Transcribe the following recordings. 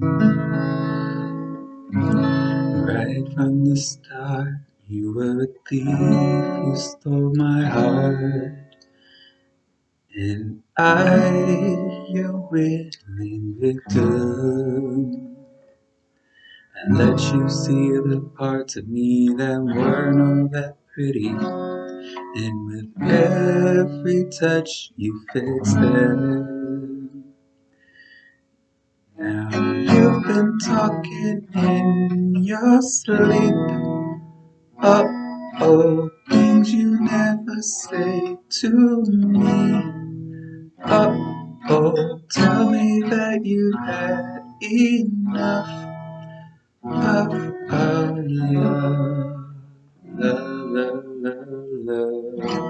Right from the start, you were a thief, you stole my heart. And I, your willing victim, and let you see the parts of me that weren't all that pretty. And with every touch, you fixed them. Talking in your sleep. Uh oh, things you never say to me. Uh oh, tell me that you had enough of our love, love, love, love.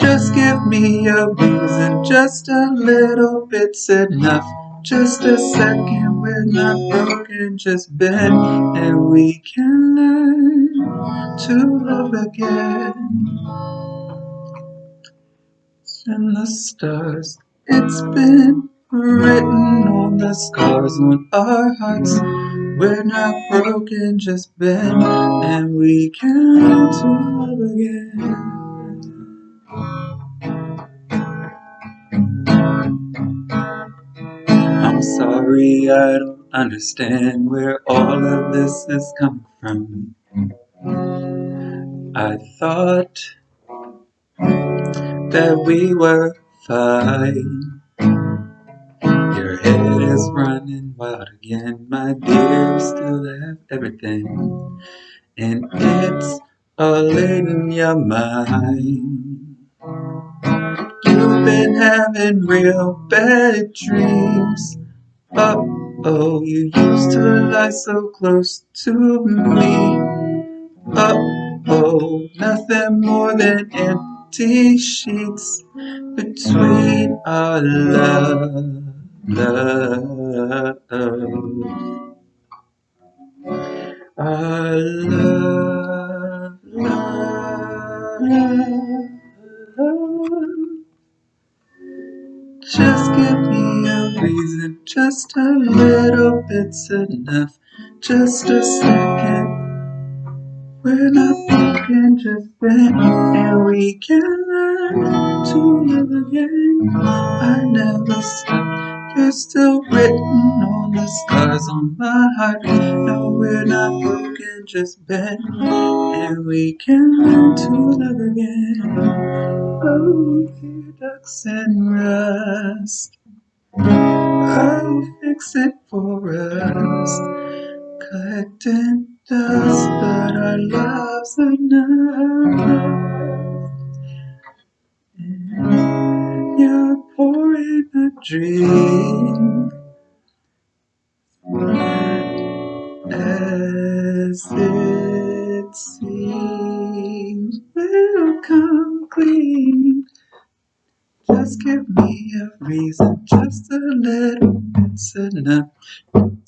Just give me a reason, just a little bit's enough. Just a second, we're not broken, just bend, and we can learn to love again and the stars. It's been written on the scars on our hearts. We're not broken, just bent, and we can learn to love again. I'm sorry, I don't understand where all of this is coming from. I thought that we were fine. Your head is running wild again, my dear. You still have everything, and it's all in your mind. You've been having real bad dreams. Oh, oh, you used to lie so close to me. Oh, oh, nothing more than empty sheets between our love, love, just a little bit's enough, just a second. We're not broken, just bent, and we can learn to live again. I never stop. You're still written on the scars on my heart. No, we're not broken, just bent, and we can learn to love again. Oh, dear ducks and rust. I'll fix it for us. Collecting dust, but our love's enough. And you're pouring a drink as it give me a reason, just a little bit's enough.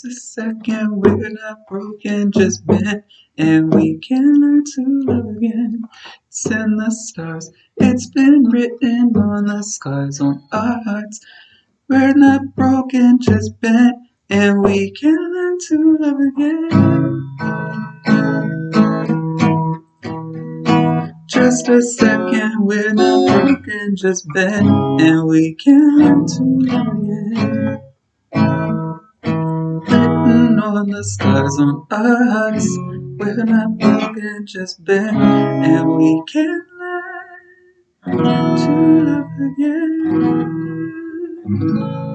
Just a second, we're not broken, just bent, and we can learn to love again. It's in the stars, it's been written on the scars on our hearts. We're not broken, just bent, and we can learn to love again. Just a second, we're not broken, just bent, and we can learn to again. Written on the scars on we're not broken, just bent, and we can learn to love again.